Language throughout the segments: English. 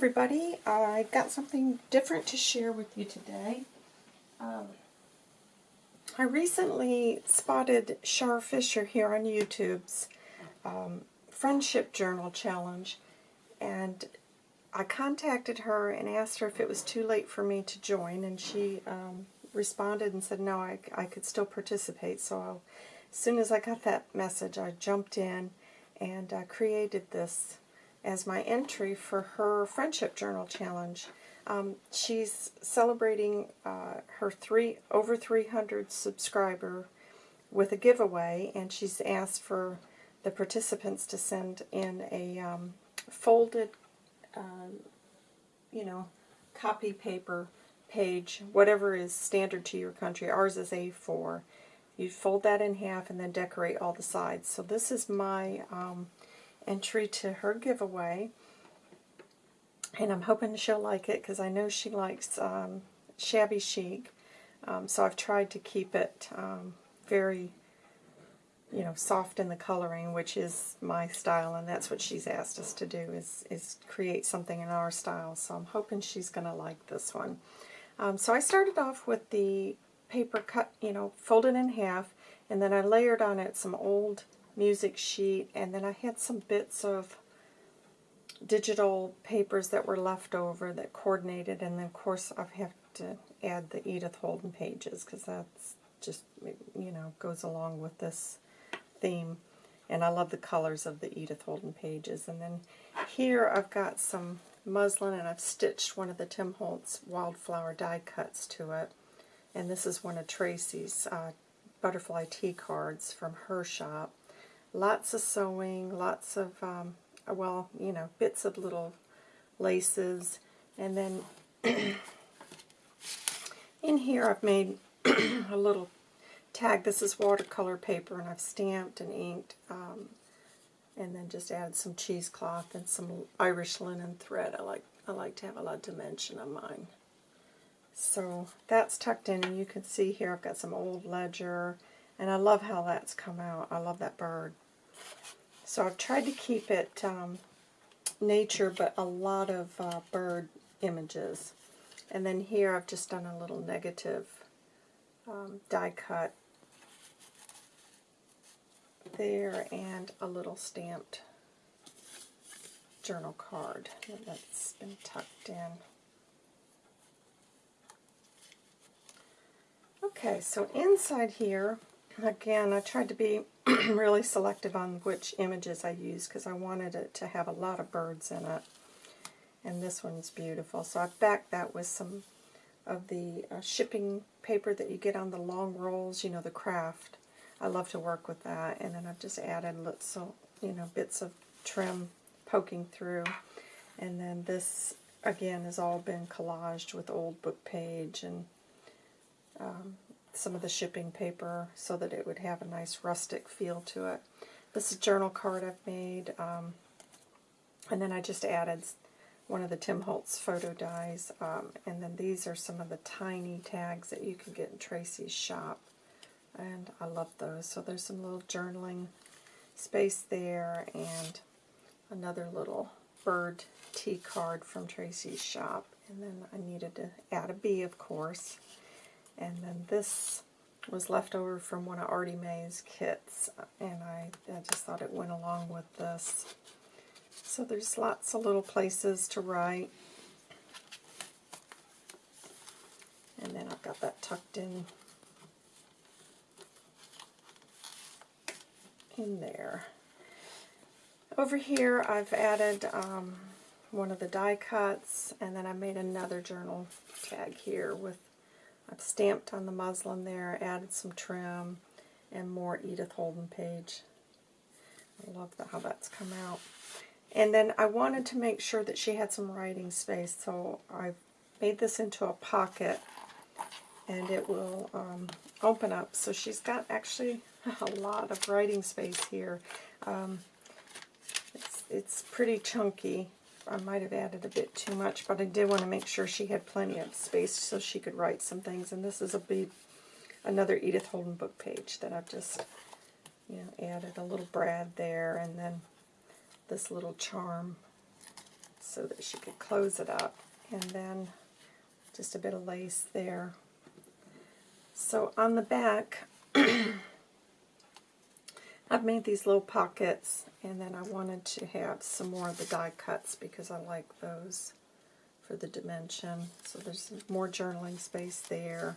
everybody. I got something different to share with you today. Um, I recently spotted Shar Fisher here on YouTube's um, Friendship Journal Challenge, and I contacted her and asked her if it was too late for me to join, and she um, responded and said no, I, I could still participate. So I'll, as soon as I got that message, I jumped in and uh, created this as my entry for her Friendship Journal Challenge. Um, she's celebrating uh, her three over 300 subscriber with a giveaway, and she's asked for the participants to send in a um, folded, uh, you know, copy paper page, whatever is standard to your country. Ours is A4. You fold that in half and then decorate all the sides. So this is my um, entry to her giveaway. And I'm hoping she'll like it because I know she likes um, shabby chic. Um, so I've tried to keep it um, very, you know, soft in the coloring, which is my style, and that's what she's asked us to do, is, is create something in our style. So I'm hoping she's going to like this one. Um, so I started off with the paper cut, you know, folded in half, and then I layered on it some old music sheet, and then I had some bits of digital papers that were left over that coordinated, and then of course I have to add the Edith Holden pages, because that's just, you know, goes along with this theme. And I love the colors of the Edith Holden pages. And then here I've got some muslin, and I've stitched one of the Tim Holtz wildflower die cuts to it. And this is one of Tracy's uh, butterfly tea cards from her shop. Lots of sewing, lots of, um, well, you know, bits of little laces. And then in here I've made a little tag. This is watercolor paper, and I've stamped and inked, um, and then just added some cheesecloth and some Irish linen thread. I like I like to have a lot of dimension on mine. So that's tucked in, and you can see here I've got some old ledger, and I love how that's come out. I love that bird. So I've tried to keep it um, nature, but a lot of uh, bird images. And then here I've just done a little negative um, die cut there and a little stamped journal card that's been tucked in. Okay, so inside here, again, I tried to be really selective on which images I use because I wanted it to have a lot of birds in it. And this one's beautiful. So I've backed that with some of the uh, shipping paper that you get on the long rolls, you know, the kraft. I love to work with that. And then I've just added little, you know, bits of trim poking through. And then this, again, has all been collaged with old book page and um, some of the shipping paper so that it would have a nice rustic feel to it. This is a journal card I've made, um, and then I just added one of the Tim Holtz photo dies, um, and then these are some of the tiny tags that you can get in Tracy's shop, and I love those. So there's some little journaling space there, and another little bird tea card from Tracy's shop, and then I needed to add a bee, of course. And then this was left over from one of Artie Mae's kits, and I, I just thought it went along with this. So there's lots of little places to write. And then I've got that tucked in in there. Over here I've added um, one of the die cuts, and then I made another journal tag here with I've stamped on the muslin there, added some trim, and more Edith Holden page. I love the, how that's come out. And then I wanted to make sure that she had some writing space, so I've made this into a pocket, and it will um, open up. So she's got actually a lot of writing space here. Um, it's, it's pretty chunky, I might have added a bit too much, but I did want to make sure she had plenty of space so she could write some things. And this is a big, another Edith Holden book page that I've just, you know, added a little brad there, and then this little charm so that she could close it up. And then just a bit of lace there. So on the back, I've made these little pockets, and then I wanted to have some more of the die cuts because I like those for the dimension. So there's more journaling space there.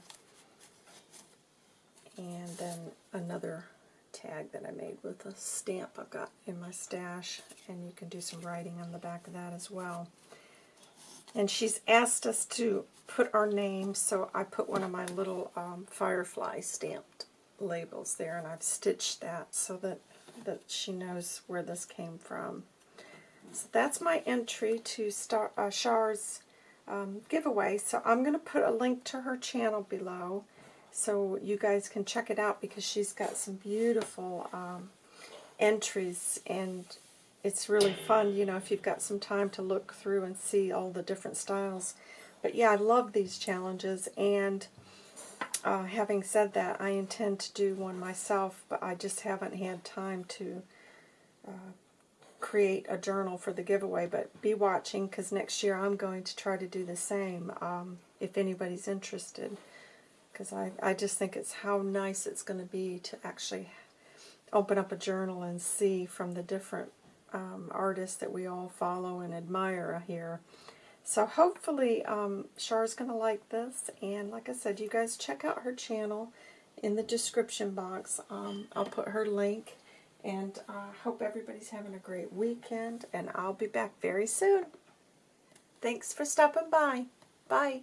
And then another tag that I made with a stamp I've got in my stash, and you can do some writing on the back of that as well. And she's asked us to put our name, so I put one of my little um, firefly stamped labels there, and I've stitched that so that, that she knows where this came from. So that's my entry to Star, uh, Char's um, giveaway. So I'm going to put a link to her channel below so you guys can check it out because she's got some beautiful um, entries and it's really fun, you know, if you've got some time to look through and see all the different styles. But yeah, I love these challenges and uh, having said that, I intend to do one myself, but I just haven't had time to uh, create a journal for the giveaway. But be watching because next year I'm going to try to do the same um, if anybody's interested. Because I, I just think it's how nice it's going to be to actually open up a journal and see from the different um, artists that we all follow and admire here. So hopefully um, Char's going to like this. And like I said, you guys check out her channel in the description box. Um, I'll put her link. And I uh, hope everybody's having a great weekend. And I'll be back very soon. Thanks for stopping by. Bye.